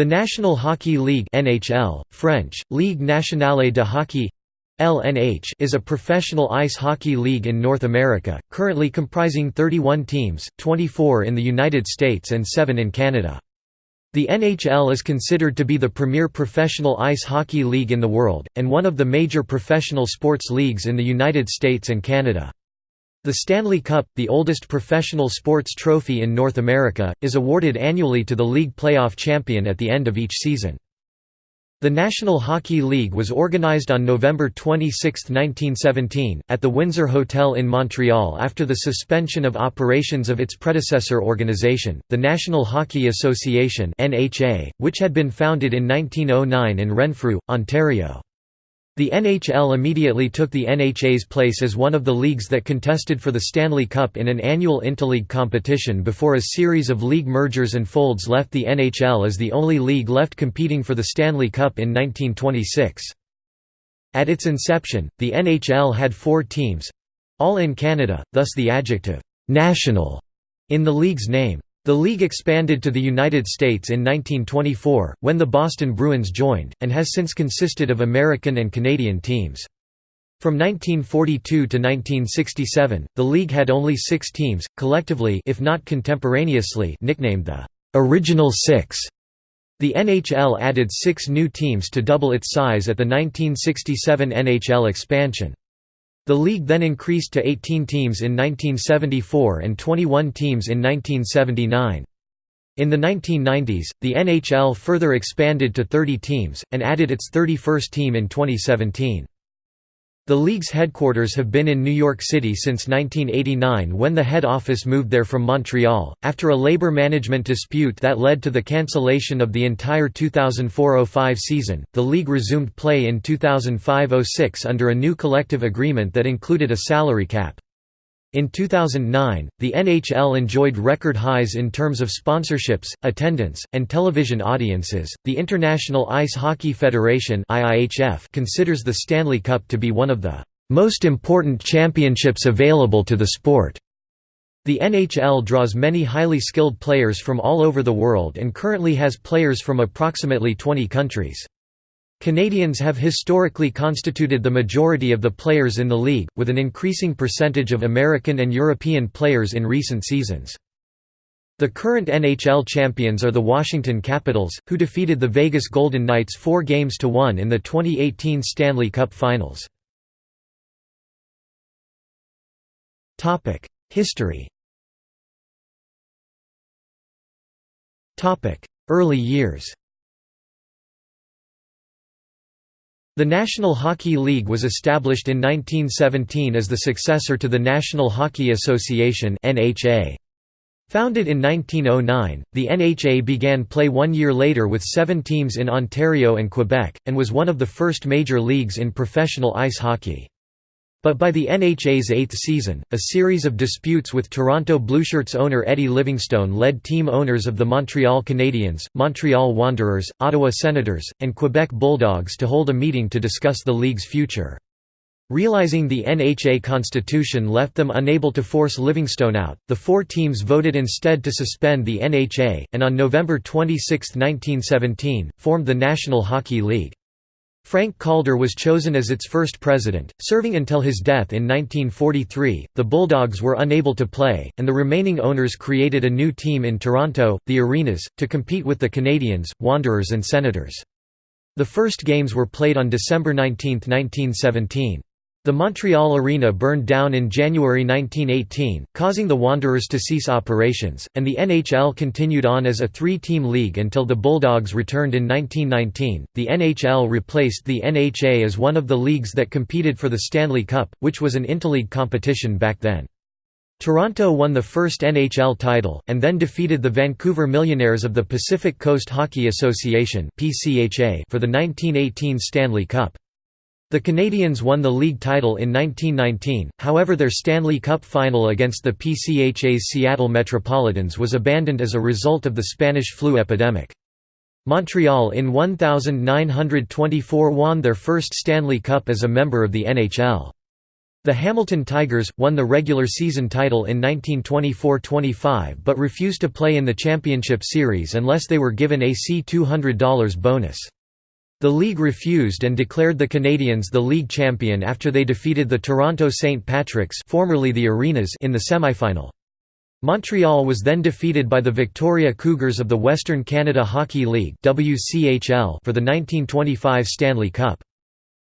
The National Hockey League NHL, French, Ligue nationale de hockey LNH is a professional ice hockey league in North America, currently comprising 31 teams, 24 in the United States and 7 in Canada. The NHL is considered to be the premier professional ice hockey league in the world, and one of the major professional sports leagues in the United States and Canada. The Stanley Cup, the oldest professional sports trophy in North America, is awarded annually to the league playoff champion at the end of each season. The National Hockey League was organized on November 26, 1917, at the Windsor Hotel in Montreal after the suspension of operations of its predecessor organization, the National Hockey Association which had been founded in 1909 in Renfrew, Ontario. The NHL immediately took the NHA's place as one of the leagues that contested for the Stanley Cup in an annual interleague competition before a series of league mergers and folds left the NHL as the only league left competing for the Stanley Cup in 1926. At its inception, the NHL had four teams—all in Canada, thus the adjective, "'national' in the league's name. The league expanded to the United States in 1924, when the Boston Bruins joined, and has since consisted of American and Canadian teams. From 1942 to 1967, the league had only six teams, collectively if not contemporaneously nicknamed the «Original Six. The NHL added six new teams to double its size at the 1967 NHL expansion. The league then increased to 18 teams in 1974 and 21 teams in 1979. In the 1990s, the NHL further expanded to 30 teams, and added its 31st team in 2017. The league's headquarters have been in New York City since 1989 when the head office moved there from Montreal, after a labor management dispute that led to the cancellation of the entire 2004–05 season. The league resumed play in 2005–06 under a new collective agreement that included a salary cap. In 2009, the NHL enjoyed record highs in terms of sponsorships, attendance, and television audiences. The International Ice Hockey Federation (IIHF) considers the Stanley Cup to be one of the most important championships available to the sport. The NHL draws many highly skilled players from all over the world and currently has players from approximately 20 countries. Canadians have historically constituted the majority of the players in the league, with an increasing percentage of American and European players in recent seasons. The current NHL champions are the Washington Capitals, who defeated the Vegas Golden Knights four games to one in the 2018 Stanley Cup Finals. History Early years The National Hockey League was established in 1917 as the successor to the National Hockey Association NHA. Founded in 1909, the NHA began play one year later with seven teams in Ontario and Quebec, and was one of the first major leagues in professional ice hockey. But by the NHA's eighth season, a series of disputes with Toronto Blueshirts owner Eddie Livingstone led team owners of the Montreal Canadiens, Montreal Wanderers, Ottawa Senators, and Quebec Bulldogs to hold a meeting to discuss the league's future. Realizing the NHA constitution left them unable to force Livingstone out, the four teams voted instead to suspend the NHA, and on November 26, 1917, formed the National Hockey League. Frank Calder was chosen as its first president, serving until his death in 1943. The Bulldogs were unable to play, and the remaining owners created a new team in Toronto, the Arenas, to compete with the Canadiens, Wanderers, and Senators. The first games were played on December 19, 1917. The Montreal Arena burned down in January 1918, causing the Wanderers to cease operations, and the NHL continued on as a three-team league until the Bulldogs returned in 1919. The NHL replaced the NHA as one of the leagues that competed for the Stanley Cup, which was an interleague competition back then. Toronto won the first NHL title, and then defeated the Vancouver Millionaires of the Pacific Coast Hockey Association for the 1918 Stanley Cup. The Canadiens won the league title in 1919, however their Stanley Cup final against the PCHA's Seattle Metropolitans was abandoned as a result of the Spanish flu epidemic. Montreal in 1924 won their first Stanley Cup as a member of the NHL. The Hamilton Tigers, won the regular season title in 1924–25 but refused to play in the championship series unless they were given a C$200 bonus. The league refused and declared the Canadiens the league champion after they defeated the Toronto St. Patricks formerly the Arenas in the semifinal. Montreal was then defeated by the Victoria Cougars of the Western Canada Hockey League for the 1925 Stanley Cup.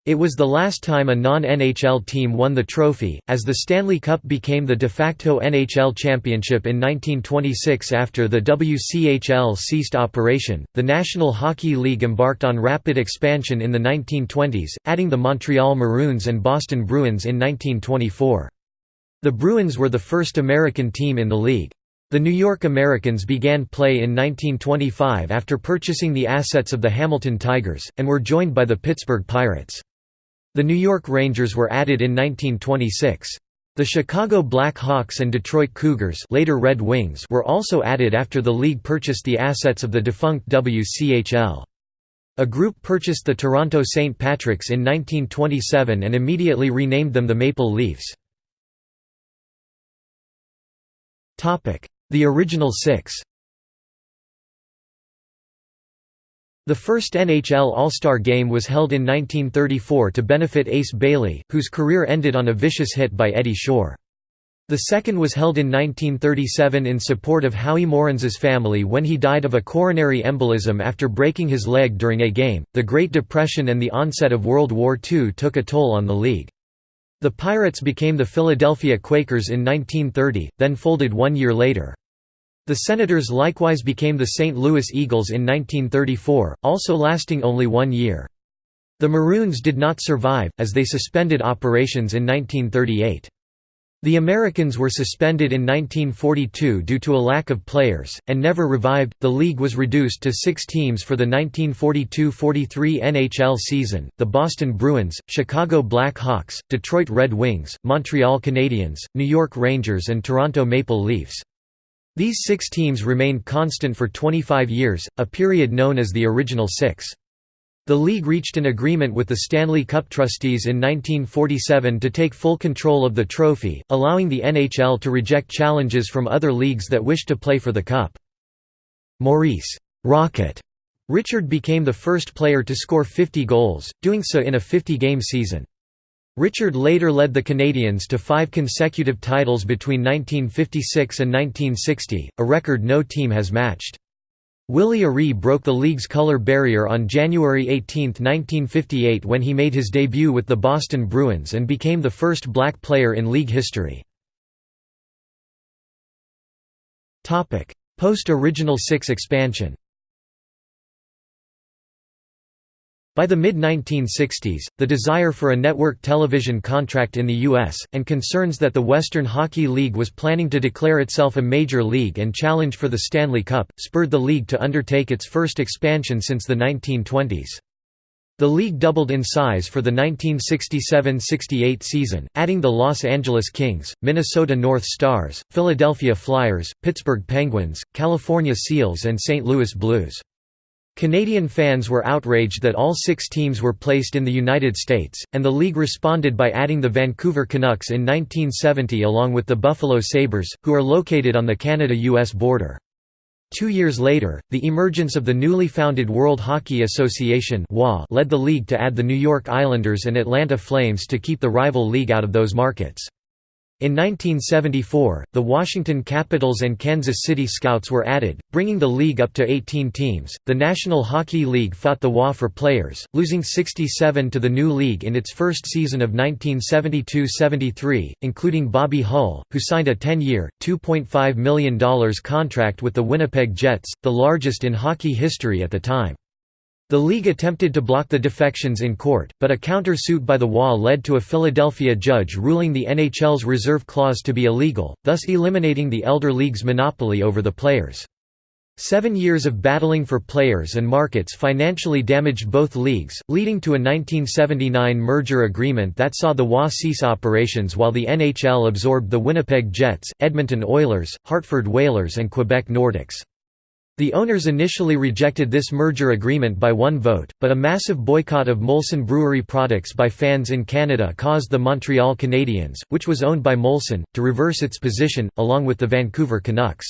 It was the last time a non-NHL team won the trophy, as the Stanley Cup became the de facto NHL championship in 1926 after the WCHL ceased operation. The National Hockey League embarked on rapid expansion in the 1920s, adding the Montreal Maroons and Boston Bruins in 1924. The Bruins were the first American team in the league. The New York Americans began play in 1925 after purchasing the assets of the Hamilton Tigers, and were joined by the Pittsburgh Pirates. The New York Rangers were added in 1926. The Chicago Black Hawks and Detroit Cougars later Red Wings were also added after the league purchased the assets of the defunct WCHL. A group purchased the Toronto St. Patricks in 1927 and immediately renamed them the Maple Leafs. The original six The first NHL All-Star Game was held in 1934 to benefit Ace Bailey, whose career ended on a vicious hit by Eddie Shore. The second was held in 1937 in support of Howie Morenz's family when he died of a coronary embolism after breaking his leg during a game. The Great Depression and the onset of World War II took a toll on the league. The Pirates became the Philadelphia Quakers in 1930, then folded one year later. The Senators likewise became the St. Louis Eagles in 1934, also lasting only one year. The Maroons did not survive, as they suspended operations in 1938. The Americans were suspended in 1942 due to a lack of players, and never revived. The league was reduced to six teams for the 1942 43 NHL season the Boston Bruins, Chicago Black Hawks, Detroit Red Wings, Montreal Canadiens, New York Rangers, and Toronto Maple Leafs. These six teams remained constant for 25 years, a period known as the Original Six. The league reached an agreement with the Stanley Cup trustees in 1947 to take full control of the trophy, allowing the NHL to reject challenges from other leagues that wished to play for the cup. Maurice Rocket Richard became the first player to score 50 goals, doing so in a 50-game season. Richard later led the Canadiens to five consecutive titles between 1956 and 1960, a record no team has matched. Willie O'Ree broke the league's color barrier on January 18, 1958 when he made his debut with the Boston Bruins and became the first black player in league history. Post-Original Six expansion By the mid-1960s, the desire for a network television contract in the U.S., and concerns that the Western Hockey League was planning to declare itself a major league and challenge for the Stanley Cup, spurred the league to undertake its first expansion since the 1920s. The league doubled in size for the 1967–68 season, adding the Los Angeles Kings, Minnesota North Stars, Philadelphia Flyers, Pittsburgh Penguins, California Seals and St. Louis Blues. Canadian fans were outraged that all six teams were placed in the United States, and the league responded by adding the Vancouver Canucks in 1970 along with the Buffalo Sabres, who are located on the Canada-US border. Two years later, the emergence of the newly founded World Hockey Association led the league to add the New York Islanders and Atlanta Flames to keep the rival league out of those markets. In 1974, the Washington Capitals and Kansas City Scouts were added, bringing the league up to 18 teams. The National Hockey League fought the WHA for players, losing 67 to the new league in its first season of 1972–73, including Bobby Hull, who signed a 10-year, $2.5 million contract with the Winnipeg Jets, the largest in hockey history at the time. The league attempted to block the defections in court, but a counter-suit by the WHA led to a Philadelphia judge ruling the NHL's reserve clause to be illegal, thus eliminating the elder league's monopoly over the players. Seven years of battling for players and markets financially damaged both leagues, leading to a 1979 merger agreement that saw the WHA cease operations while the NHL absorbed the Winnipeg Jets, Edmonton Oilers, Hartford Whalers and Quebec Nordiques. The owners initially rejected this merger agreement by one vote, but a massive boycott of Molson Brewery products by fans in Canada caused the Montreal Canadiens, which was owned by Molson, to reverse its position, along with the Vancouver Canucks.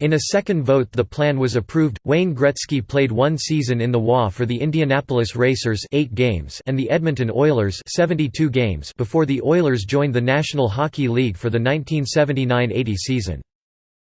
In a second vote the plan was approved. Wayne Gretzky played one season in the WHA for the Indianapolis Racers 8 games and the Edmonton Oilers 72 games before the Oilers joined the National Hockey League for the 1979–80 season.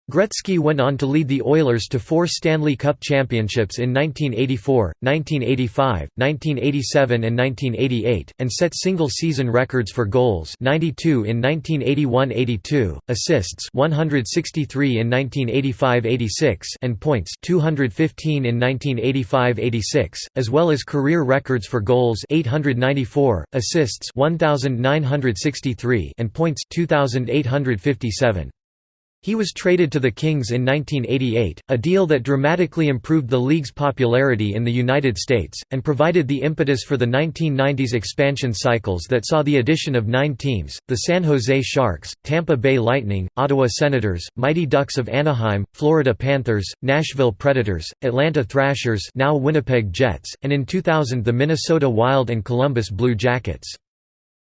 Gretzky went on to lead the Oilers to four Stanley Cup championships in 1984, 1985, 1987 and 1988, and set single-season records for goals 92 in 1981–82, assists 163 in 1985–86 and points 215 in 1985–86, as well as career records for goals 894, assists 1963 and points 2857. He was traded to the Kings in 1988, a deal that dramatically improved the league's popularity in the United States, and provided the impetus for the 1990s expansion cycles that saw the addition of nine teams, the San Jose Sharks, Tampa Bay Lightning, Ottawa Senators, Mighty Ducks of Anaheim, Florida Panthers, Nashville Predators, Atlanta Thrashers now Winnipeg Jets, and in 2000 the Minnesota Wild and Columbus Blue Jackets.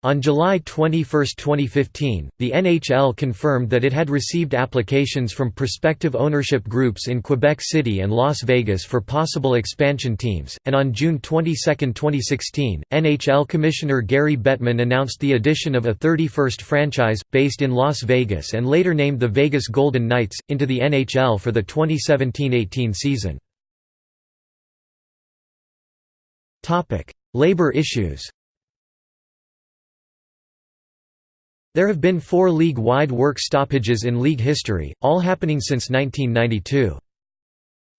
On July 21, 2015, the NHL confirmed that it had received applications from prospective ownership groups in Quebec City and Las Vegas for possible expansion teams, and on June 22, 2016, NHL Commissioner Gary Bettman announced the addition of a 31st franchise, based in Las Vegas and later named the Vegas Golden Knights, into the NHL for the 2017–18 season. Labor issues There have been four league-wide work stoppages in league history, all happening since 1992.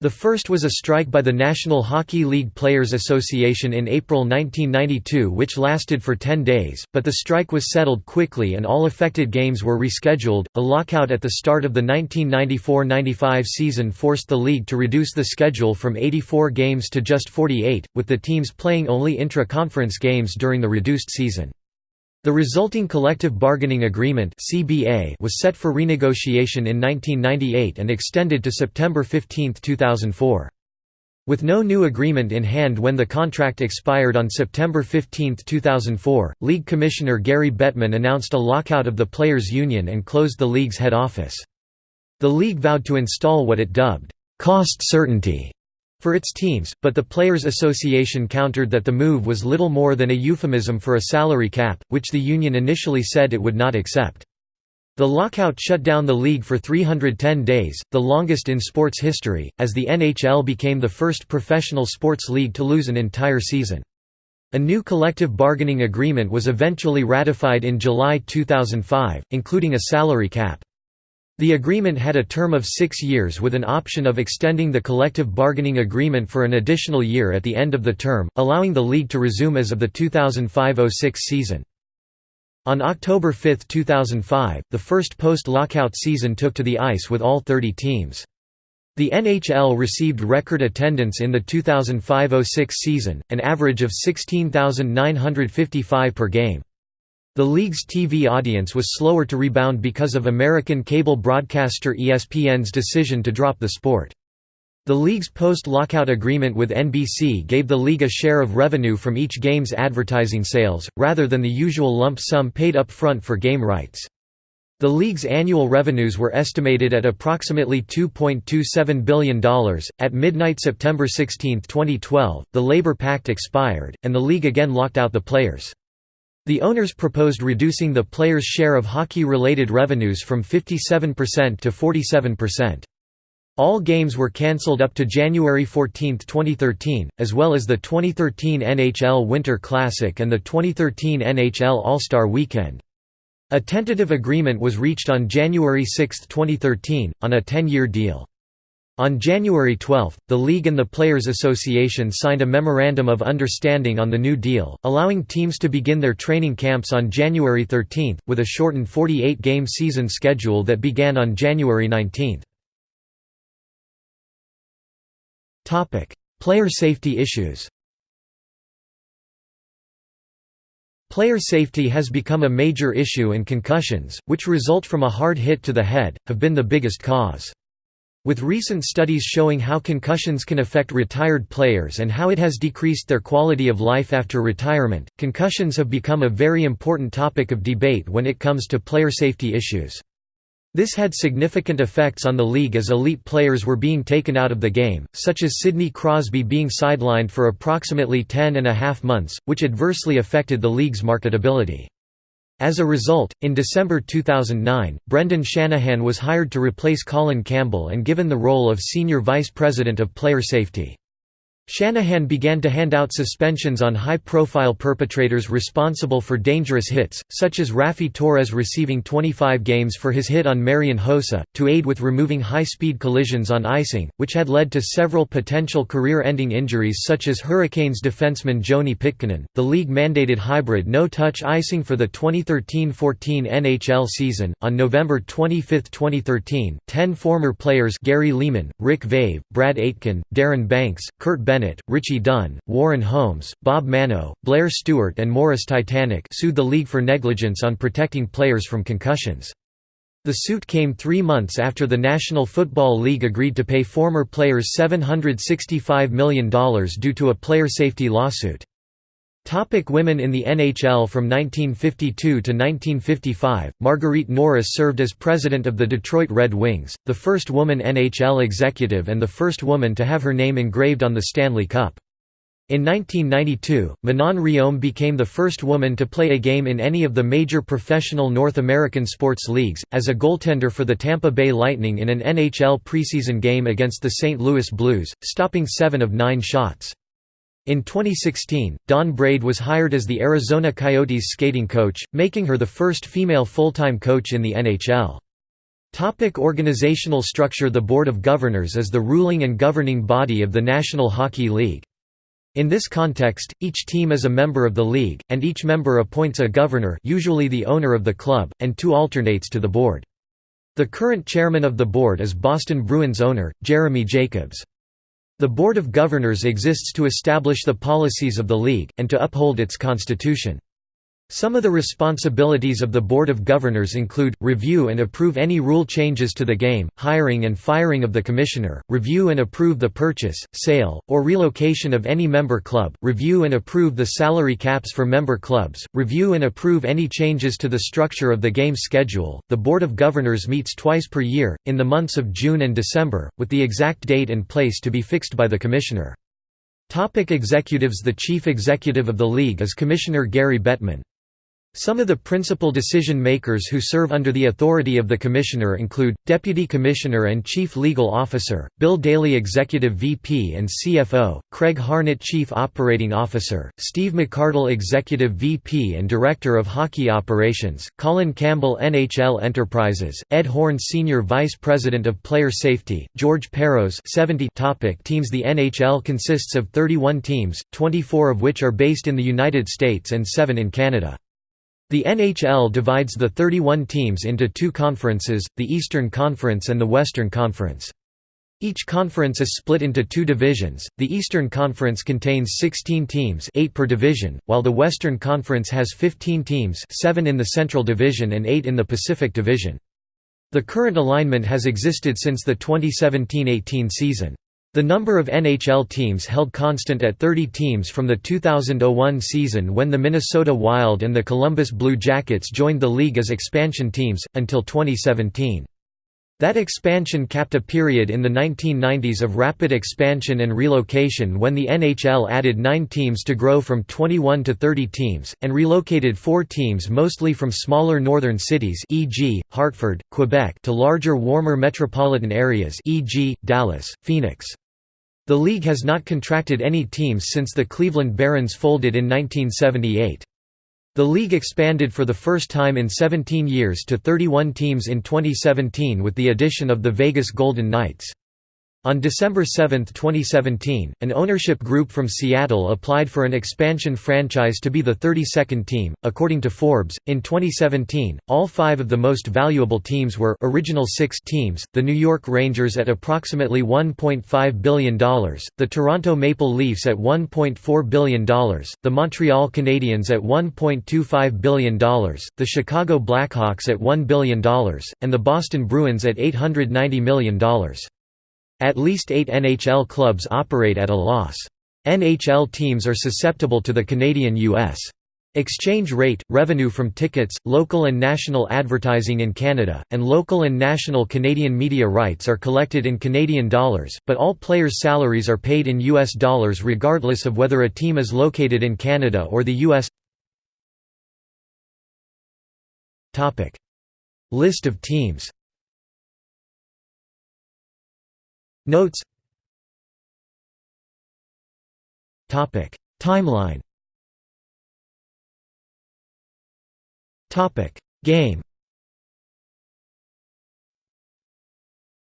The first was a strike by the National Hockey League Players Association in April 1992 which lasted for 10 days, but the strike was settled quickly and all affected games were rescheduled. A lockout at the start of the 1994–95 season forced the league to reduce the schedule from 84 games to just 48, with the teams playing only intra-conference games during the reduced season. The resulting collective bargaining agreement was set for renegotiation in 1998 and extended to September 15, 2004. With no new agreement in hand when the contract expired on September 15, 2004, League Commissioner Gary Bettman announced a lockout of the Players' Union and closed the league's head office. The league vowed to install what it dubbed, "...cost certainty", for its teams, but the Players Association countered that the move was little more than a euphemism for a salary cap, which the union initially said it would not accept. The lockout shut down the league for 310 days, the longest in sports history, as the NHL became the first professional sports league to lose an entire season. A new collective bargaining agreement was eventually ratified in July 2005, including a salary cap. The agreement had a term of six years with an option of extending the collective bargaining agreement for an additional year at the end of the term, allowing the league to resume as of the 2005–06 season. On October 5, 2005, the first post-lockout season took to the ice with all 30 teams. The NHL received record attendance in the 2005–06 season, an average of 16,955 per game. The league's TV audience was slower to rebound because of American cable broadcaster ESPN's decision to drop the sport. The league's post-lockout agreement with NBC gave the league a share of revenue from each game's advertising sales, rather than the usual lump sum paid up front for game rights. The league's annual revenues were estimated at approximately $2.27 billion. At midnight September 16, 2012, the labor pact expired, and the league again locked out the players. The owners proposed reducing the players' share of hockey-related revenues from 57% to 47%. All games were cancelled up to January 14, 2013, as well as the 2013 NHL Winter Classic and the 2013 NHL All-Star Weekend. A tentative agreement was reached on January 6, 2013, on a 10-year deal. On January 12, the League and the Players Association signed a Memorandum of Understanding on the New Deal, allowing teams to begin their training camps on January 13, with a shortened 48-game season schedule that began on January 19. Player safety issues Player safety has become a major issue and concussions, which result from a hard hit to the head, have been the biggest cause. With recent studies showing how concussions can affect retired players and how it has decreased their quality of life after retirement, concussions have become a very important topic of debate when it comes to player safety issues. This had significant effects on the league as elite players were being taken out of the game, such as Sidney Crosby being sidelined for approximately ten and a half months, which adversely affected the league's marketability. As a result, in December 2009, Brendan Shanahan was hired to replace Colin Campbell and given the role of Senior Vice President of Player Safety. Shanahan began to hand out suspensions on high-profile perpetrators responsible for dangerous hits, such as Raffi Torres receiving 25 games for his hit on Marian Hossa, to aid with removing high-speed collisions on icing, which had led to several potential career-ending injuries such as Hurricanes defenseman Joni Pitkanen. The league mandated hybrid no-touch icing for the 2013-14 NHL season. On November 25, 2013, 10 former players Gary Leeman, Rick Vaive, Brad Aitken, Darren Banks, Curt Bennett Bennett, Richie Dunn, Warren Holmes, Bob Manno, Blair Stewart and Morris Titanic sued the league for negligence on protecting players from concussions. The suit came three months after the National Football League agreed to pay former players $765 million due to a player safety lawsuit. Topic women in the NHL From 1952 to 1955, Marguerite Norris served as president of the Detroit Red Wings, the first woman NHL executive and the first woman to have her name engraved on the Stanley Cup. In 1992, Manon Rhéaume became the first woman to play a game in any of the major professional North American sports leagues, as a goaltender for the Tampa Bay Lightning in an NHL preseason game against the St. Louis Blues, stopping seven of nine shots. In 2016, Dawn Braid was hired as the Arizona Coyotes skating coach, making her the first female full-time coach in the NHL. Topic organizational structure The Board of Governors is the ruling and governing body of the National Hockey League. In this context, each team is a member of the league, and each member appoints a governor usually the owner of the club, and two alternates to the board. The current chairman of the board is Boston Bruins owner, Jeremy Jacobs. The Board of Governors exists to establish the policies of the League, and to uphold its constitution. Some of the responsibilities of the Board of Governors include, review and approve any rule changes to the game, hiring and firing of the commissioner, review and approve the purchase, sale, or relocation of any member club, review and approve the salary caps for member clubs, review and approve any changes to the structure of the game schedule. The Board of Governors meets twice per year, in the months of June and December, with the exact date and place to be fixed by the commissioner. Topic executives The chief executive of the league is Commissioner Gary Bettman. Some of the principal decision-makers who serve under the authority of the Commissioner include, Deputy Commissioner and Chief Legal Officer, Bill Daly Executive VP and CFO, Craig Harnett Chief Operating Officer, Steve McArdle Executive VP and Director of Hockey Operations, Colin Campbell NHL Enterprises, Ed Horn Senior Vice President of Player Safety, George Parros 70 topic Teams The NHL consists of 31 teams, 24 of which are based in the United States and 7 in Canada. The NHL divides the 31 teams into two conferences, the Eastern Conference and the Western Conference. Each conference is split into two divisions. The Eastern Conference contains 16 teams, 8 per division, while the Western Conference has 15 teams, 7 in the Central Division and 8 in the Pacific Division. The current alignment has existed since the 2017–18 season. The number of NHL teams held constant at 30 teams from the 2001 season when the Minnesota Wild and the Columbus Blue Jackets joined the league as expansion teams, until 2017. That expansion capped a period in the 1990s of rapid expansion and relocation when the NHL added nine teams to grow from 21 to 30 teams, and relocated four teams mostly from smaller northern cities e.g., Hartford, Quebec to larger warmer metropolitan areas e.g., Dallas, Phoenix. The league has not contracted any teams since the Cleveland Barons folded in 1978. The league expanded for the first time in 17 years to 31 teams in 2017 with the addition of the Vegas Golden Knights. On December 7, 2017, an ownership group from Seattle applied for an expansion franchise to be the 32nd team. According to Forbes, in 2017, all five of the most valuable teams were original six teams the New York Rangers at approximately $1.5 billion, the Toronto Maple Leafs at $1.4 billion, the Montreal Canadiens at $1.25 billion, the Chicago Blackhawks at $1 billion, and the Boston Bruins at $890 million. At least eight NHL clubs operate at a loss. NHL teams are susceptible to the Canadian-US exchange rate, revenue from tickets, local and national advertising in Canada, and local and national Canadian media rights are collected in Canadian dollars, but all players' salaries are paid in US dollars regardless of whether a team is located in Canada or the US. List of teams Notes Timeline Game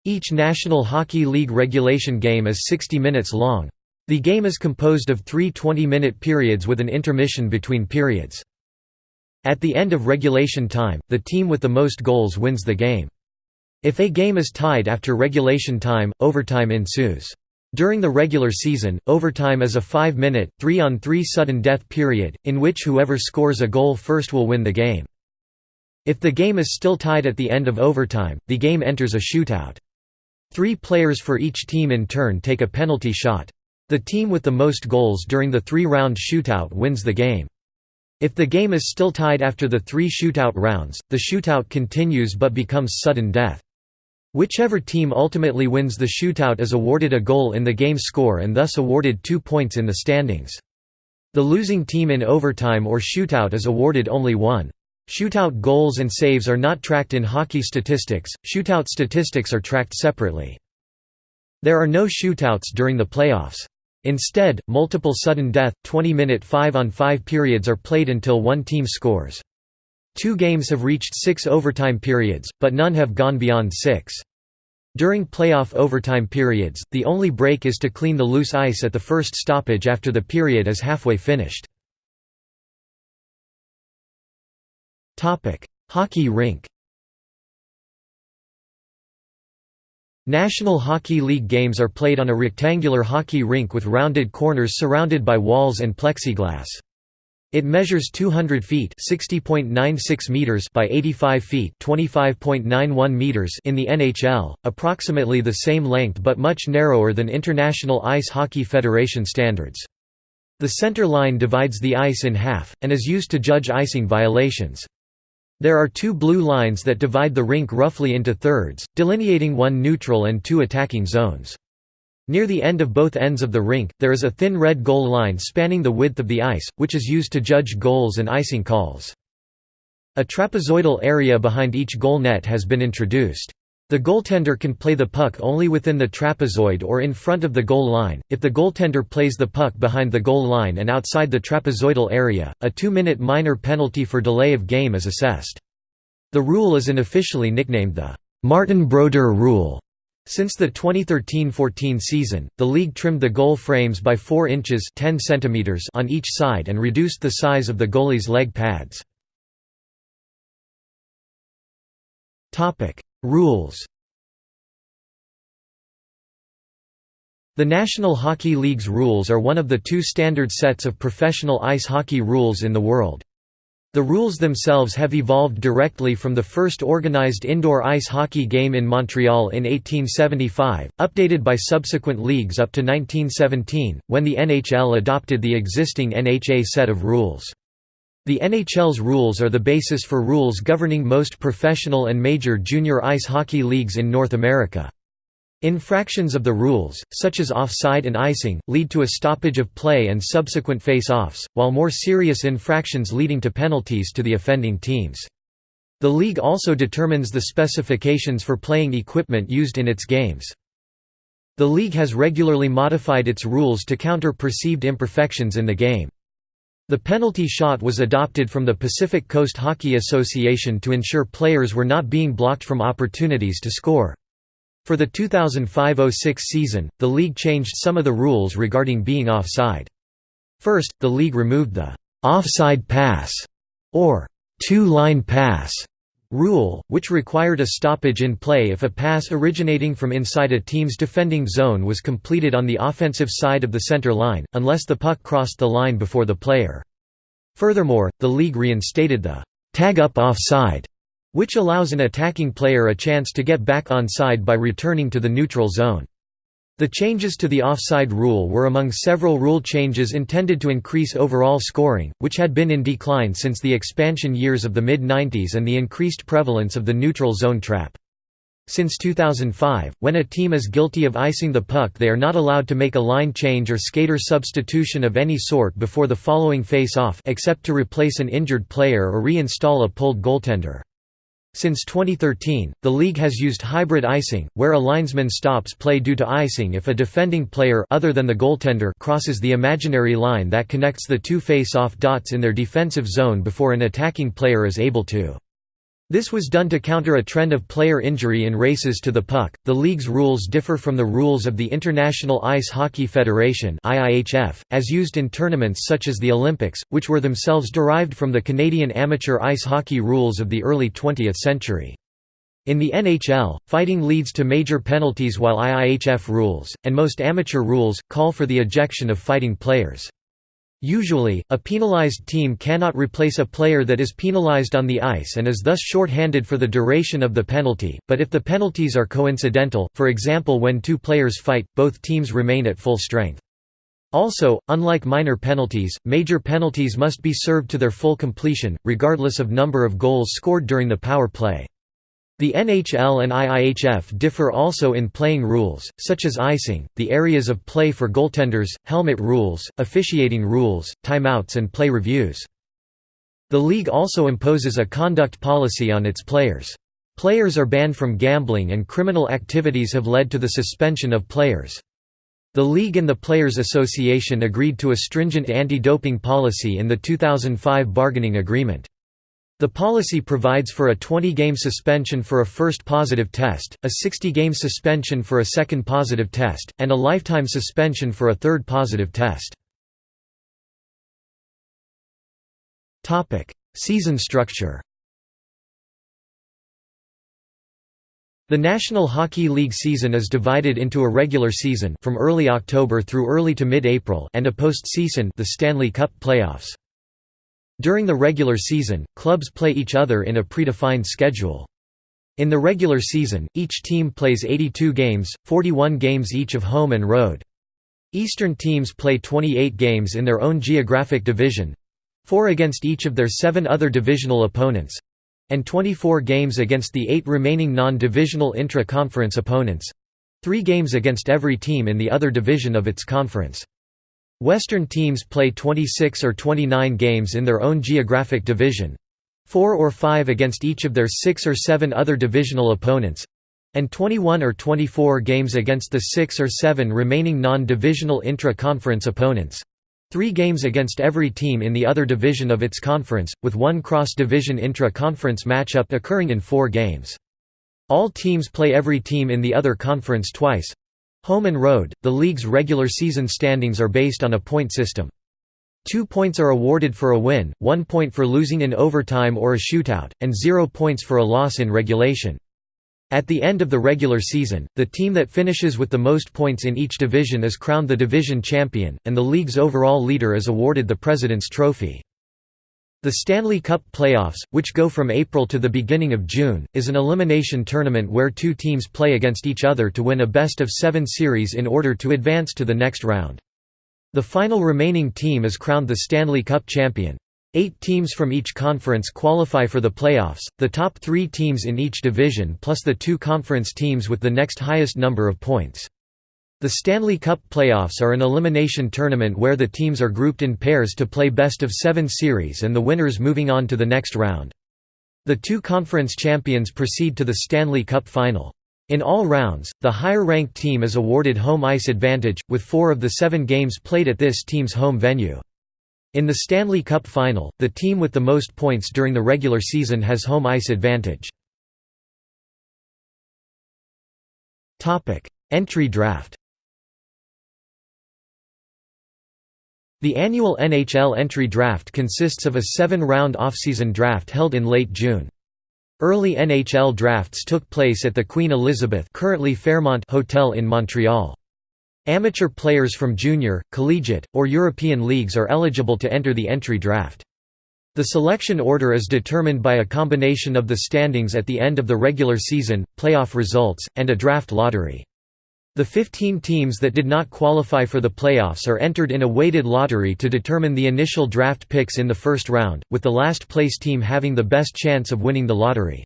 Each National Hockey League regulation game is 60 minutes long. The game is composed of three 20-minute periods with an intermission between periods. At the end of regulation time, the team with the most goals wins the game. If a game is tied after regulation time, overtime ensues. During the regular season, overtime is a five-minute, three-on-three sudden death period, in which whoever scores a goal first will win the game. If the game is still tied at the end of overtime, the game enters a shootout. Three players for each team in turn take a penalty shot. The team with the most goals during the three-round shootout wins the game. If the game is still tied after the three shootout rounds, the shootout continues but becomes sudden death. Whichever team ultimately wins the shootout is awarded a goal in the game score and thus awarded two points in the standings. The losing team in overtime or shootout is awarded only one. Shootout goals and saves are not tracked in hockey statistics, shootout statistics are tracked separately. There are no shootouts during the playoffs. Instead, multiple sudden death, 20-minute 5-on-5 periods are played until one team scores. Two games have reached six overtime periods, but none have gone beyond six. During playoff overtime periods, the only break is to clean the loose ice at the first stoppage after the period is halfway finished. Hockey rink National Hockey League games are played on a rectangular hockey rink with rounded corners surrounded by walls and plexiglass. It measures 200 feet (60.96 meters) by 85 feet (25.91 meters) in the NHL, approximately the same length but much narrower than International Ice Hockey Federation standards. The center line divides the ice in half and is used to judge icing violations. There are two blue lines that divide the rink roughly into thirds, delineating one neutral and two attacking zones. Near the end of both ends of the rink, there is a thin red goal line spanning the width of the ice, which is used to judge goals and icing calls. A trapezoidal area behind each goal net has been introduced. The goaltender can play the puck only within the trapezoid or in front of the goal line. If the goaltender plays the puck behind the goal line and outside the trapezoidal area, a two-minute minor penalty for delay of game is assessed. The rule is unofficially nicknamed the Martin Brodeur rule. Since the 2013–14 season, the league trimmed the goal frames by 4 inches 10 centimeters on each side and reduced the size of the goalie's leg pads. Rules The National Hockey League's rules are one of the two standard sets of professional ice hockey rules in the world. The rules themselves have evolved directly from the first organized indoor ice hockey game in Montreal in 1875, updated by subsequent leagues up to 1917, when the NHL adopted the existing NHA set of rules. The NHL's rules are the basis for rules governing most professional and major junior ice hockey leagues in North America. Infractions of the rules, such as offside and icing, lead to a stoppage of play and subsequent face-offs, while more serious infractions leading to penalties to the offending teams. The league also determines the specifications for playing equipment used in its games. The league has regularly modified its rules to counter perceived imperfections in the game. The penalty shot was adopted from the Pacific Coast Hockey Association to ensure players were not being blocked from opportunities to score. For the 2005–06 season, the league changed some of the rules regarding being offside. First, the league removed the «offside pass» or «two-line pass» rule, which required a stoppage in play if a pass originating from inside a team's defending zone was completed on the offensive side of the center line, unless the puck crossed the line before the player. Furthermore, the league reinstated the «tag up offside», which allows an attacking player a chance to get back onside by returning to the neutral zone. The changes to the offside rule were among several rule changes intended to increase overall scoring, which had been in decline since the expansion years of the mid-90s and the increased prevalence of the neutral zone trap. Since 2005, when a team is guilty of icing the puck they are not allowed to make a line change or skater substitution of any sort before the following face-off except to replace an injured player or re-install a pulled goaltender. Since 2013, the league has used hybrid icing, where a linesman stops play due to icing if a defending player other than the goaltender crosses the imaginary line that connects the two face-off dots in their defensive zone before an attacking player is able to. This was done to counter a trend of player injury in races to the puck. The league's rules differ from the rules of the International Ice Hockey Federation (IIHF), as used in tournaments such as the Olympics, which were themselves derived from the Canadian amateur ice hockey rules of the early 20th century. In the NHL, fighting leads to major penalties while IIHF rules, and most amateur rules, call for the ejection of fighting players. Usually, a penalized team cannot replace a player that is penalized on the ice and is thus short-handed for the duration of the penalty, but if the penalties are coincidental, for example when two players fight, both teams remain at full strength. Also, unlike minor penalties, major penalties must be served to their full completion, regardless of number of goals scored during the power play. The NHL and IIHF differ also in playing rules, such as icing, the areas of play for goaltenders, helmet rules, officiating rules, timeouts and play reviews. The league also imposes a conduct policy on its players. Players are banned from gambling and criminal activities have led to the suspension of players. The league and the Players Association agreed to a stringent anti-doping policy in the 2005 bargaining agreement. The policy provides for a 20-game suspension for a first positive test, a 60-game suspension for a second positive test, and a lifetime suspension for a third positive test. Season structure The National Hockey League season is divided into a regular season from early October through early to mid-April and a postseason the Stanley Cup playoffs. During the regular season, clubs play each other in a predefined schedule. In the regular season, each team plays 82 games, 41 games each of home and road. Eastern teams play 28 games in their own geographic division—four against each of their seven other divisional opponents—and 24 games against the eight remaining non-divisional intra-conference opponents—three games against every team in the other division of its conference. Western teams play 26 or 29 games in their own geographic division four or five against each of their six or seven other divisional opponents and 21 or 24 games against the six or seven remaining non-divisional intra-conference opponents three games against every team in the other division of its conference, with one cross-division intra-conference matchup occurring in four games. All teams play every team in the other conference twice, Home and road, the league's regular season standings are based on a point system. Two points are awarded for a win, one point for losing in overtime or a shootout, and zero points for a loss in regulation. At the end of the regular season, the team that finishes with the most points in each division is crowned the division champion, and the league's overall leader is awarded the President's Trophy. The Stanley Cup playoffs, which go from April to the beginning of June, is an elimination tournament where two teams play against each other to win a best-of-seven series in order to advance to the next round. The final remaining team is crowned the Stanley Cup champion. Eight teams from each conference qualify for the playoffs, the top three teams in each division plus the two conference teams with the next highest number of points. The Stanley Cup playoffs are an elimination tournament where the teams are grouped in pairs to play best-of-seven series and the winners moving on to the next round. The two conference champions proceed to the Stanley Cup final. In all rounds, the higher-ranked team is awarded home ice advantage, with four of the seven games played at this team's home venue. In the Stanley Cup final, the team with the most points during the regular season has home ice advantage. Entry draft The annual NHL entry draft consists of a seven-round offseason draft held in late June. Early NHL drafts took place at the Queen Elizabeth currently Fairmont Hotel in Montreal. Amateur players from junior, collegiate, or European leagues are eligible to enter the entry draft. The selection order is determined by a combination of the standings at the end of the regular season, playoff results, and a draft lottery. The 15 teams that did not qualify for the playoffs are entered in a weighted lottery to determine the initial draft picks in the first round, with the last place team having the best chance of winning the lottery.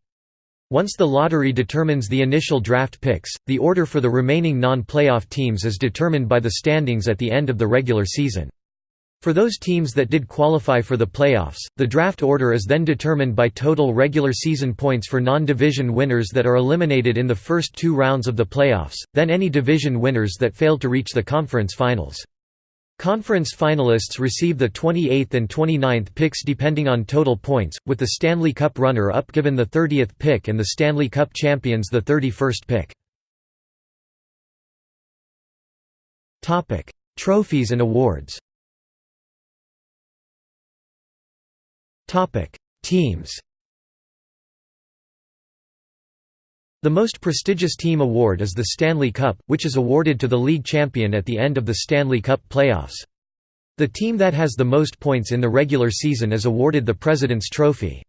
Once the lottery determines the initial draft picks, the order for the remaining non-playoff teams is determined by the standings at the end of the regular season. For those teams that did qualify for the playoffs, the draft order is then determined by total regular season points for non-division winners that are eliminated in the first two rounds of the playoffs, then any division winners that failed to reach the conference finals. Conference finalists receive the 28th and 29th picks depending on total points, with the Stanley Cup runner-up given the 30th pick and the Stanley Cup champions the 31st pick. Trophies and awards Topic: Teams. The most prestigious team award is the Stanley Cup, which is awarded to the league champion at the end of the Stanley Cup playoffs. The team that has the most points in the regular season is awarded the President's Trophy.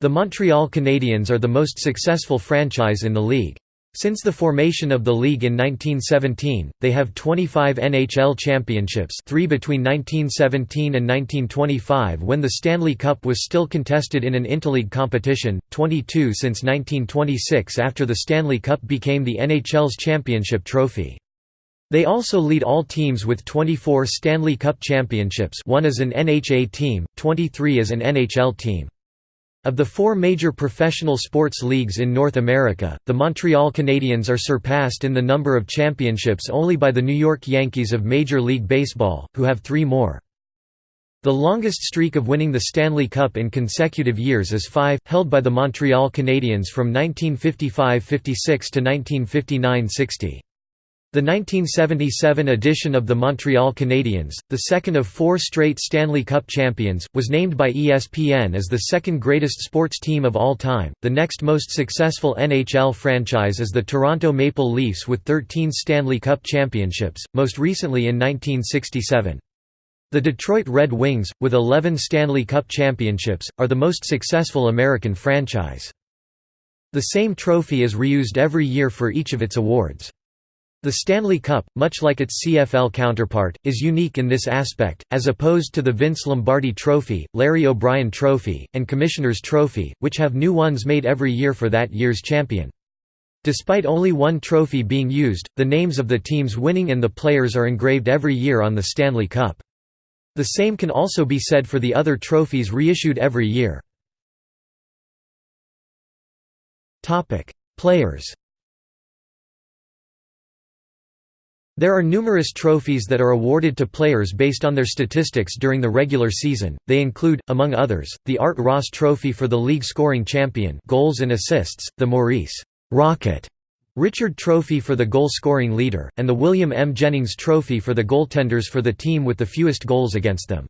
The Montreal Canadiens are the most successful franchise in the league. Since the formation of the league in 1917, they have 25 NHL championships three between 1917 and 1925 when the Stanley Cup was still contested in an interleague competition, 22 since 1926 after the Stanley Cup became the NHL's championship trophy. They also lead all teams with 24 Stanley Cup championships one as an NHA team, 23 as an NHL team. Of the four major professional sports leagues in North America, the Montreal Canadiens are surpassed in the number of championships only by the New York Yankees of Major League Baseball, who have three more. The longest streak of winning the Stanley Cup in consecutive years is five, held by the Montreal Canadiens from 1955–56 to 1959–60. The 1977 edition of the Montreal Canadiens, the second of four straight Stanley Cup champions, was named by ESPN as the second greatest sports team of all time. The next most successful NHL franchise is the Toronto Maple Leafs with 13 Stanley Cup championships, most recently in 1967. The Detroit Red Wings, with 11 Stanley Cup championships, are the most successful American franchise. The same trophy is reused every year for each of its awards. The Stanley Cup, much like its CFL counterpart, is unique in this aspect, as opposed to the Vince Lombardi Trophy, Larry O'Brien Trophy, and Commissioner's Trophy, which have new ones made every year for that year's champion. Despite only one trophy being used, the names of the teams winning and the players are engraved every year on the Stanley Cup. The same can also be said for the other trophies reissued every year. Players There are numerous trophies that are awarded to players based on their statistics during the regular season. They include, among others, the Art Ross Trophy for the league scoring champion, goals and assists, the Maurice Rocket Richard Trophy for the goal-scoring leader, and the William M. Jennings Trophy for the goaltenders for the team with the fewest goals against them.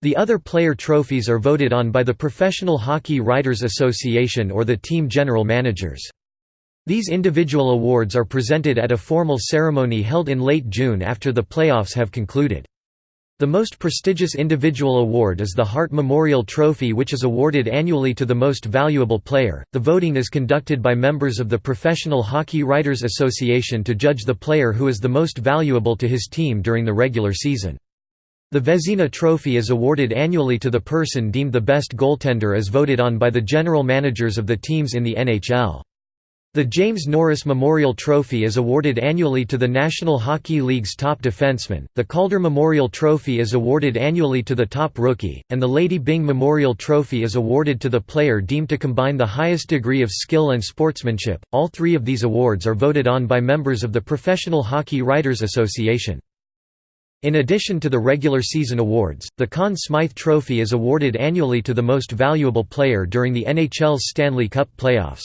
The other player trophies are voted on by the Professional Hockey Writers Association or the team general managers. These individual awards are presented at a formal ceremony held in late June after the playoffs have concluded. The most prestigious individual award is the Hart Memorial Trophy, which is awarded annually to the most valuable player. The voting is conducted by members of the Professional Hockey Writers Association to judge the player who is the most valuable to his team during the regular season. The Vezina Trophy is awarded annually to the person deemed the best goaltender as voted on by the general managers of the teams in the NHL. The James Norris Memorial Trophy is awarded annually to the National Hockey League's top defenseman, the Calder Memorial Trophy is awarded annually to the top rookie, and the Lady Byng Memorial Trophy is awarded to the player deemed to combine the highest degree of skill and sportsmanship. All three of these awards are voted on by members of the Professional Hockey Writers Association. In addition to the regular season awards, the Conn Smythe Trophy is awarded annually to the most valuable player during the NHL's Stanley Cup playoffs.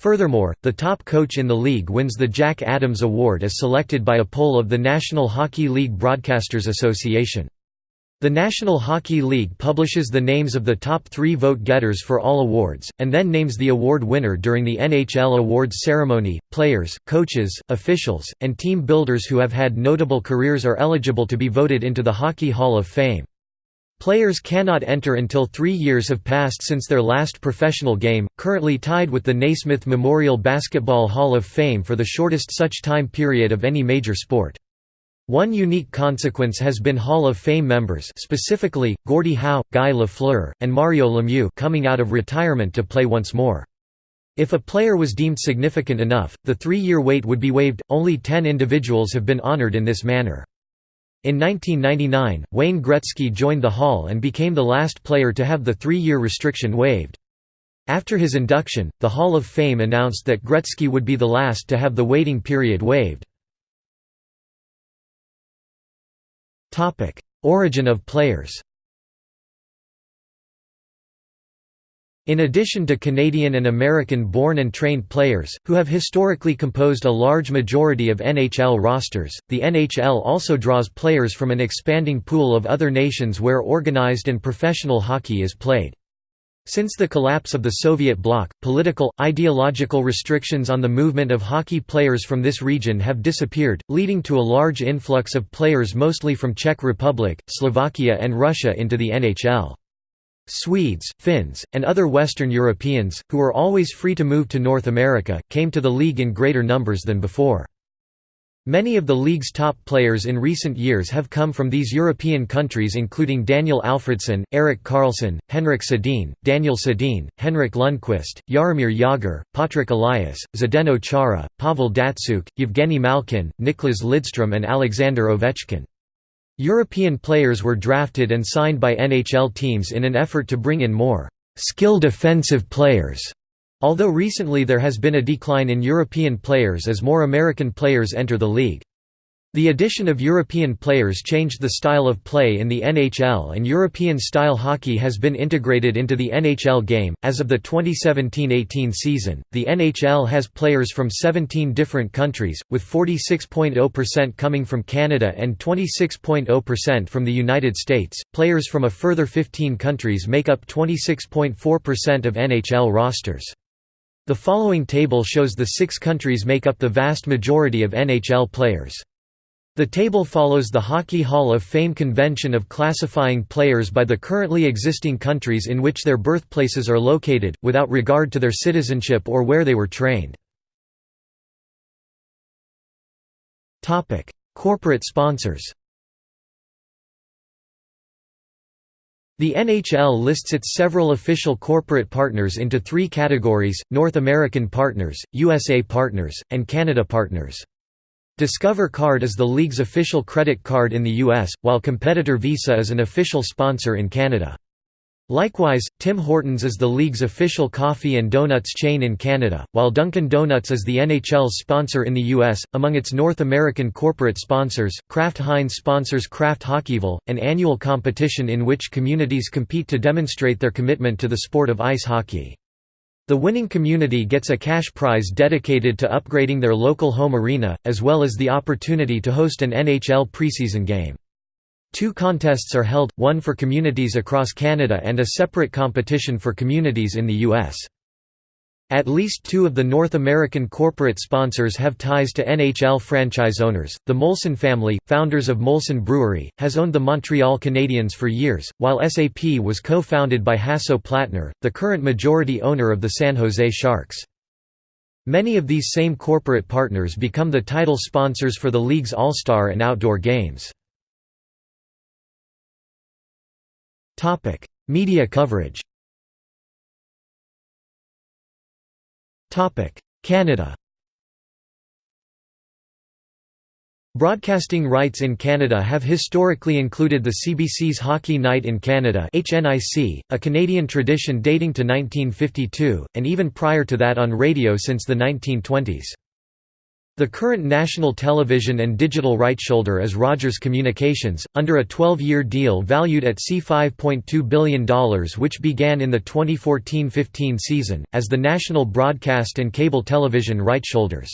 Furthermore, the top coach in the league wins the Jack Adams Award as selected by a poll of the National Hockey League Broadcasters Association. The National Hockey League publishes the names of the top three vote-getters for all awards, and then names the award winner during the NHL awards ceremony. Players, coaches, officials, and team builders who have had notable careers are eligible to be voted into the Hockey Hall of Fame. Players cannot enter until three years have passed since their last professional game, currently tied with the Naismith Memorial Basketball Hall of Fame for the shortest such time period of any major sport. One unique consequence has been Hall of Fame members specifically, Gordie Howe, Guy Lafleur, and Mario Lemieux coming out of retirement to play once more. If a player was deemed significant enough, the three-year wait would be waived. Only ten individuals have been honored in this manner. In 1999, Wayne Gretzky joined the Hall and became the last player to have the three-year restriction waived. After his induction, the Hall of Fame announced that Gretzky would be the last to have the waiting period waived. Origin of players In addition to Canadian and American-born and trained players, who have historically composed a large majority of NHL rosters, the NHL also draws players from an expanding pool of other nations where organized and professional hockey is played. Since the collapse of the Soviet bloc, political, ideological restrictions on the movement of hockey players from this region have disappeared, leading to a large influx of players mostly from Czech Republic, Slovakia and Russia into the NHL. Swedes, Finns, and other Western Europeans, who were always free to move to North America, came to the league in greater numbers than before. Many of the league's top players in recent years have come from these European countries including Daniel Alfredsson, Erik Karlsson, Henrik Sedin, Daniel Sedin, Henrik Lundqvist, Jaromir Jagr, Patrik Elias, Zdeno Chara, Pavel Datsyuk, Yevgeny Malkin, Niklas Lidstrom and Alexander Ovechkin. European players were drafted and signed by NHL teams in an effort to bring in more skilled offensive players, although recently there has been a decline in European players as more American players enter the league. The addition of European players changed the style of play in the NHL and European-style hockey has been integrated into the NHL game. As of the 2017-18 season, the NHL has players from 17 different countries, with 46.0% coming from Canada and 26.0% from the United States. Players from a further 15 countries make up 26.4% of NHL rosters. The following table shows the six countries make up the vast majority of NHL players. The table follows the Hockey Hall of Fame convention of classifying players by the currently existing countries in which their birthplaces are located, without regard to their citizenship or where they were trained. Corporate sponsors The NHL lists its several official corporate partners into three categories, North American partners, USA partners, and Canada partners. Discover Card is the league's official credit card in the US, while competitor Visa is an official sponsor in Canada. Likewise, Tim Hortons is the league's official coffee and donuts chain in Canada, while Dunkin' Donuts is the NHL's sponsor in the U.S. Among its North American corporate sponsors, Kraft Heinz sponsors Kraft Hockeyville, an annual competition in which communities compete to demonstrate their commitment to the sport of ice hockey. The winning community gets a cash prize dedicated to upgrading their local home arena, as well as the opportunity to host an NHL preseason game. Two contests are held, one for communities across Canada and a separate competition for communities in the U.S. At least two of the North American corporate sponsors have ties to NHL franchise owners. The Molson family, founders of Molson Brewery, has owned the Montreal Canadiens for years, while SAP was co founded by Hasso Plattner, the current majority owner of the San Jose Sharks. Many of these same corporate partners become the title sponsors for the league's All Star and outdoor games. Media coverage Canada Broadcasting rights in Canada have historically included the CBC's Hockey Night in Canada HNIC, a Canadian tradition dating to 1952, and even prior to that on radio since the 1920s. The current national television and digital rightsholder is Rogers Communications, under a 12-year deal valued at C$5.2 billion which began in the 2014–15 season, as the national broadcast and cable television rightsholders.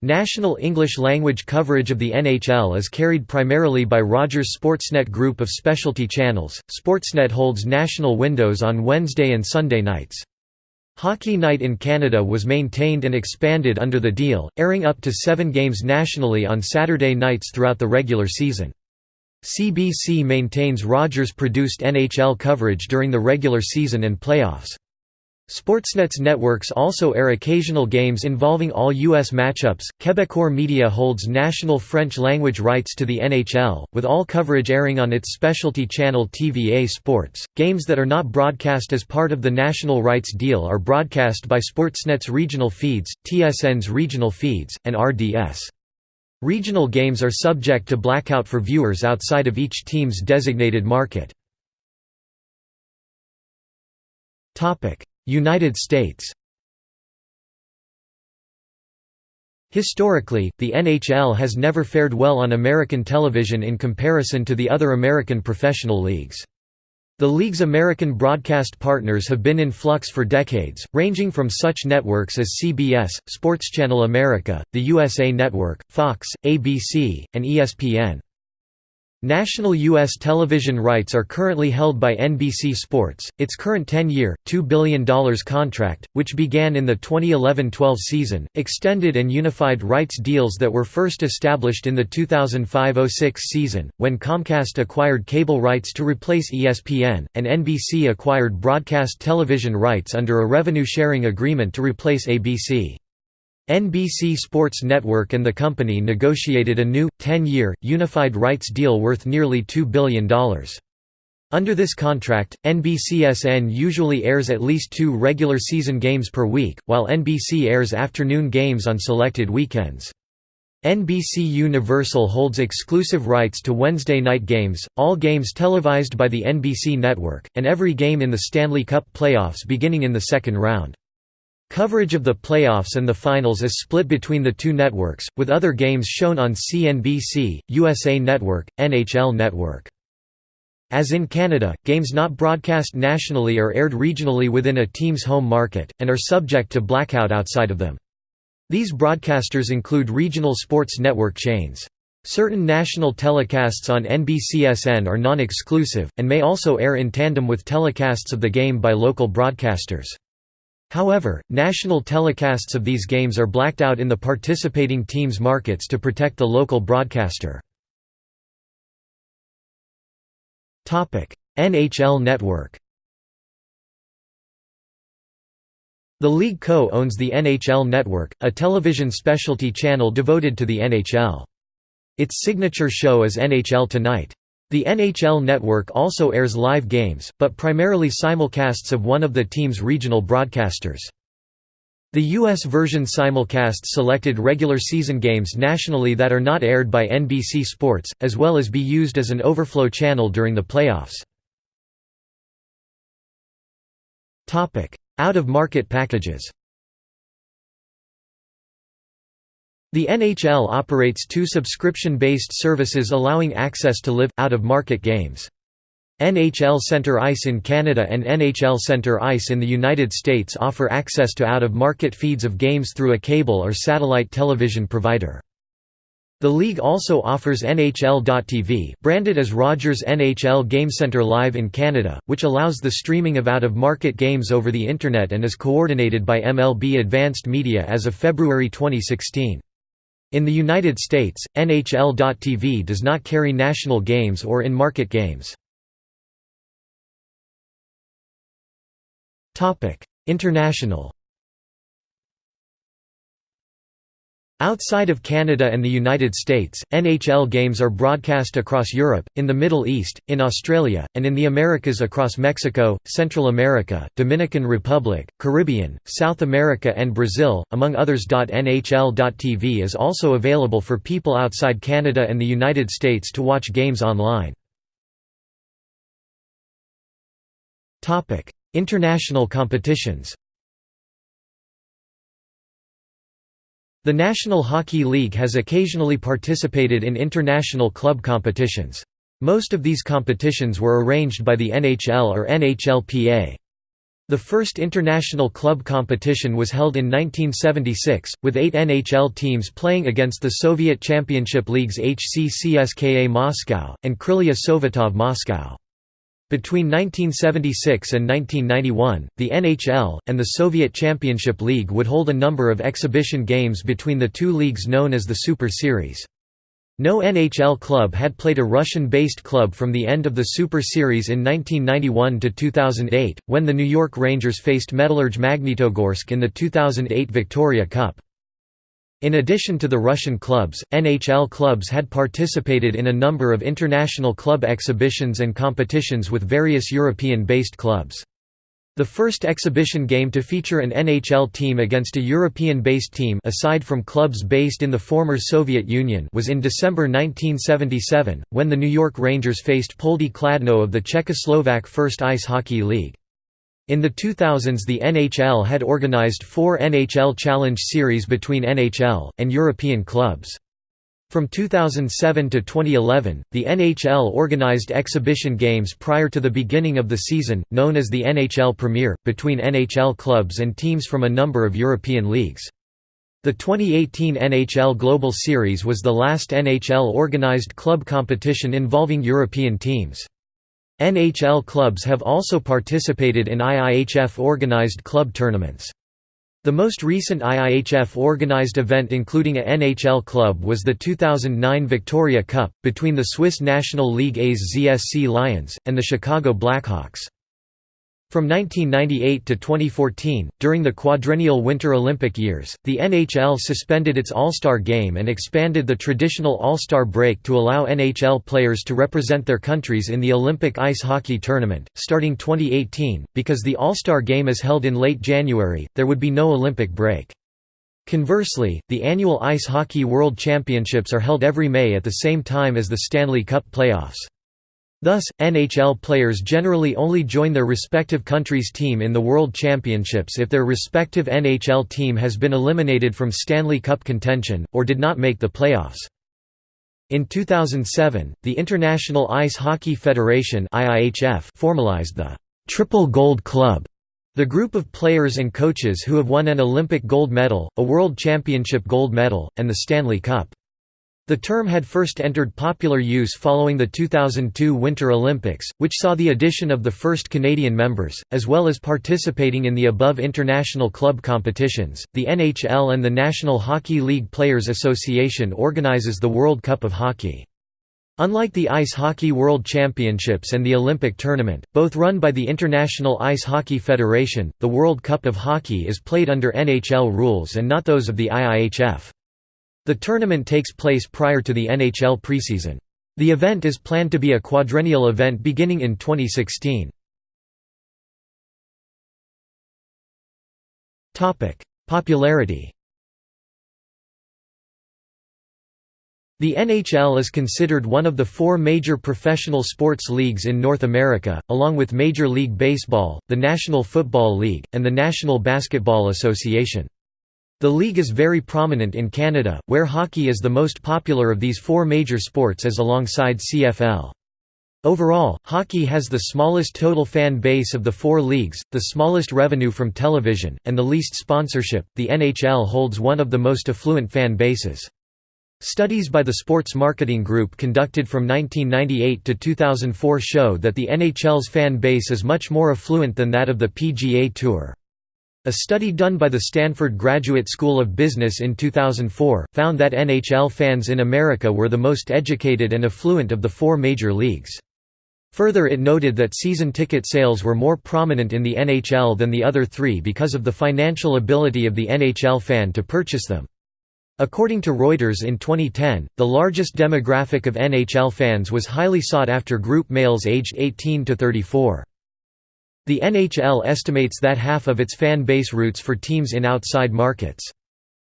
National English-language coverage of the NHL is carried primarily by Rogers Sportsnet group of specialty channels. Sportsnet holds national windows on Wednesday and Sunday nights. Hockey Night in Canada was maintained and expanded under the deal, airing up to seven games nationally on Saturday nights throughout the regular season. CBC maintains Rogers-produced NHL coverage during the regular season and playoffs. Sportsnet's networks also air occasional games involving all U.S. matchups. Quebecor Media holds national French language rights to the NHL, with all coverage airing on its specialty channel TVA Sports. Games that are not broadcast as part of the national rights deal are broadcast by Sportsnet's regional feeds, TSN's regional feeds, and RDS. Regional games are subject to blackout for viewers outside of each team's designated market. United States Historically, the NHL has never fared well on American television in comparison to the other American professional leagues. The league's American broadcast partners have been in flux for decades, ranging from such networks as CBS, Sports Channel America, the USA Network, Fox, ABC, and ESPN. National U.S. television rights are currently held by NBC Sports. Its current 10 year, $2 billion contract, which began in the 2011 12 season, extended and unified rights deals that were first established in the 2005 06 season, when Comcast acquired cable rights to replace ESPN, and NBC acquired broadcast television rights under a revenue sharing agreement to replace ABC. NBC Sports Network and the company negotiated a new, 10-year, unified rights deal worth nearly $2 billion. Under this contract, NBCSN usually airs at least two regular season games per week, while NBC airs afternoon games on selected weekends. NBC Universal holds exclusive rights to Wednesday night games, all games televised by the NBC network, and every game in the Stanley Cup playoffs beginning in the second round. Coverage of the playoffs and the finals is split between the two networks, with other games shown on CNBC, USA Network, NHL Network. As in Canada, games not broadcast nationally are aired regionally within a team's home market, and are subject to blackout outside of them. These broadcasters include regional sports network chains. Certain national telecasts on NBCSN are non-exclusive, and may also air in tandem with telecasts of the game by local broadcasters. However, national telecasts of these games are blacked out in the participating teams' markets to protect the local broadcaster. NHL Network The league co-owns the NHL Network, a television specialty channel devoted to the NHL. Its signature show is NHL Tonight. The NHL Network also airs live games, but primarily simulcasts of one of the team's regional broadcasters. The U.S. version simulcasts selected regular season games nationally that are not aired by NBC Sports, as well as be used as an overflow channel during the playoffs. Out-of-market packages The NHL operates two subscription-based services allowing access to live, out-of-market games. NHL Center Ice in Canada and NHL Center Ice in the United States offer access to out-of-market feeds of games through a cable or satellite television provider. The league also offers NHL.tv branded as Rogers NHL GameCenter Live in Canada, which allows the streaming of out-of-market games over the Internet and is coordinated by MLB Advanced Media as of February 2016. In the United States, NHL.tv does not carry national games or in-market games. International Outside of Canada and the United States, NHL games are broadcast across Europe, in the Middle East, in Australia, and in the Americas across Mexico, Central America, Dominican Republic, Caribbean, South America and Brazil, among others. NHL.tv is also available for people outside Canada and the United States to watch games online. International competitions The National Hockey League has occasionally participated in international club competitions. Most of these competitions were arranged by the NHL or NHLPA. The first international club competition was held in 1976, with eight NHL teams playing against the Soviet Championship League's HC CSKA Moscow, and Krylia Sovetov Moscow. Between 1976 and 1991, the NHL, and the Soviet Championship League would hold a number of exhibition games between the two leagues known as the Super Series. No NHL club had played a Russian-based club from the end of the Super Series in 1991 to 2008, when the New York Rangers faced Metallurg Magnitogorsk in the 2008 Victoria Cup. In addition to the Russian clubs, NHL clubs had participated in a number of international club exhibitions and competitions with various European-based clubs. The first exhibition game to feature an NHL team against a European-based team aside from clubs based in the former Soviet Union was in December 1977, when the New York Rangers faced Poldi Kladno of the Czechoslovak First Ice Hockey League. In the 2000s the NHL had organized four NHL Challenge Series between NHL, and European clubs. From 2007 to 2011, the NHL organized exhibition games prior to the beginning of the season, known as the NHL Premiere, between NHL clubs and teams from a number of European leagues. The 2018 NHL Global Series was the last NHL-organized club competition involving European teams. NHL clubs have also participated in IIHF-organized club tournaments. The most recent IIHF-organized event including a NHL club was the 2009 Victoria Cup, between the Swiss National League A's ZSC Lions, and the Chicago Blackhawks. From 1998 to 2014, during the quadrennial Winter Olympic years, the NHL suspended its All-Star Game and expanded the traditional All-Star break to allow NHL players to represent their countries in the Olympic Ice Hockey Tournament. Starting 2018, because the All-Star Game is held in late January, there would be no Olympic break. Conversely, the annual Ice Hockey World Championships are held every May at the same time as the Stanley Cup playoffs. Thus, NHL players generally only join their respective country's team in the World Championships if their respective NHL team has been eliminated from Stanley Cup contention, or did not make the playoffs. In 2007, the International Ice Hockey Federation formalized the «Triple Gold Club», the group of players and coaches who have won an Olympic gold medal, a World Championship gold medal, and the Stanley Cup. The term had first entered popular use following the 2002 Winter Olympics, which saw the addition of the first Canadian members, as well as participating in the above international club competitions. The NHL and the National Hockey League Players Association organizes the World Cup of Hockey. Unlike the Ice Hockey World Championships and the Olympic Tournament, both run by the International Ice Hockey Federation, the World Cup of Hockey is played under NHL rules and not those of the IIHF. The tournament takes place prior to the NHL preseason. The event is planned to be a quadrennial event beginning in 2016. Popularity The NHL is considered one of the four major professional sports leagues in North America, along with Major League Baseball, the National Football League, and the National Basketball Association. The league is very prominent in Canada, where hockey is the most popular of these four major sports as alongside CFL. Overall, hockey has the smallest total fan base of the four leagues, the smallest revenue from television, and the least sponsorship. The NHL holds one of the most affluent fan bases. Studies by the Sports Marketing Group conducted from 1998 to 2004 show that the NHL's fan base is much more affluent than that of the PGA Tour. A study done by the Stanford Graduate School of Business in 2004, found that NHL fans in America were the most educated and affluent of the four major leagues. Further it noted that season ticket sales were more prominent in the NHL than the other three because of the financial ability of the NHL fan to purchase them. According to Reuters in 2010, the largest demographic of NHL fans was highly sought after group males aged 18 to 34. The NHL estimates that half of its fan base roots for teams in outside markets.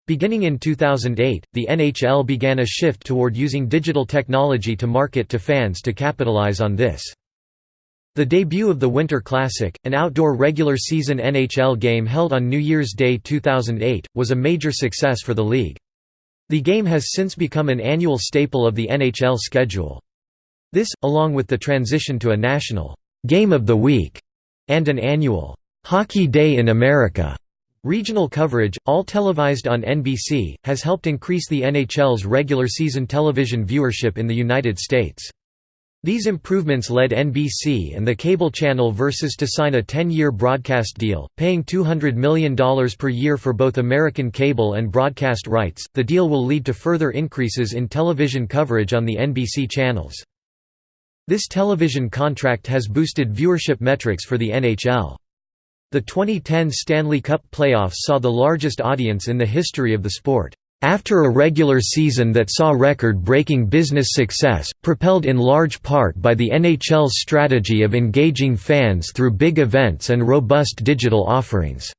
Beginning in 2008, the NHL began a shift toward using digital technology to market to fans to capitalize on this. The debut of the Winter Classic, an outdoor regular season NHL game held on New Year's Day 2008, was a major success for the league. The game has since become an annual staple of the NHL schedule. This, along with the transition to a national «Game of the Week» and an annual Hockey Day in America regional coverage, all televised on NBC, has helped increase the NHL's regular season television viewership in the United States. These improvements led NBC and the cable channel Versus to sign a 10-year broadcast deal, paying $200 million per year for both American cable and broadcast rights. The deal will lead to further increases in television coverage on the NBC channels. This television contract has boosted viewership metrics for the NHL. The 2010 Stanley Cup playoffs saw the largest audience in the history of the sport. After a regular season that saw record-breaking business success, propelled in large part by the NHL's strategy of engaging fans through big events and robust digital offerings.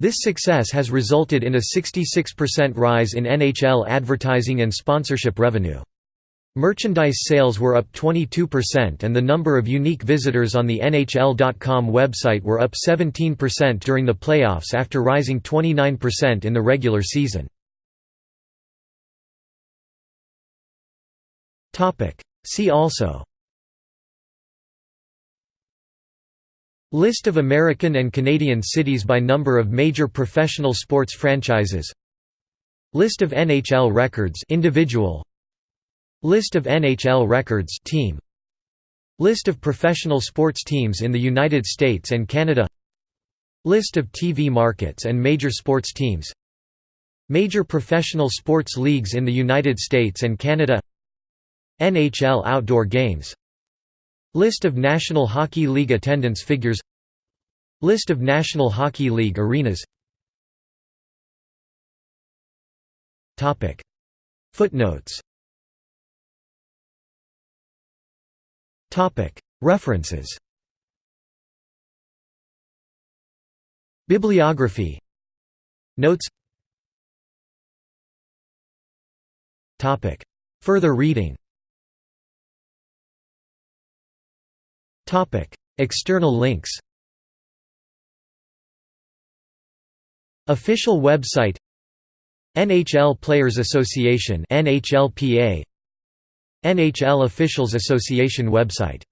This success has resulted in a 66% rise in NHL advertising and sponsorship revenue. Merchandise sales were up 22% and the number of unique visitors on the NHL.com website were up 17% during the playoffs after rising 29% in the regular season. See also List of American and Canadian cities by number of major professional sports franchises List of NHL records individual List of NHL records team. List of professional sports teams in the United States and Canada. List of TV markets and major sports teams. Major professional sports leagues in the United States and Canada. NHL outdoor games. List of National Hockey League attendance figures. List of National Hockey League arenas. Footnotes References. Bibliography. Notes. Further reading. External links. Official website. NHL Players Association NHLPA NHL Officials Association website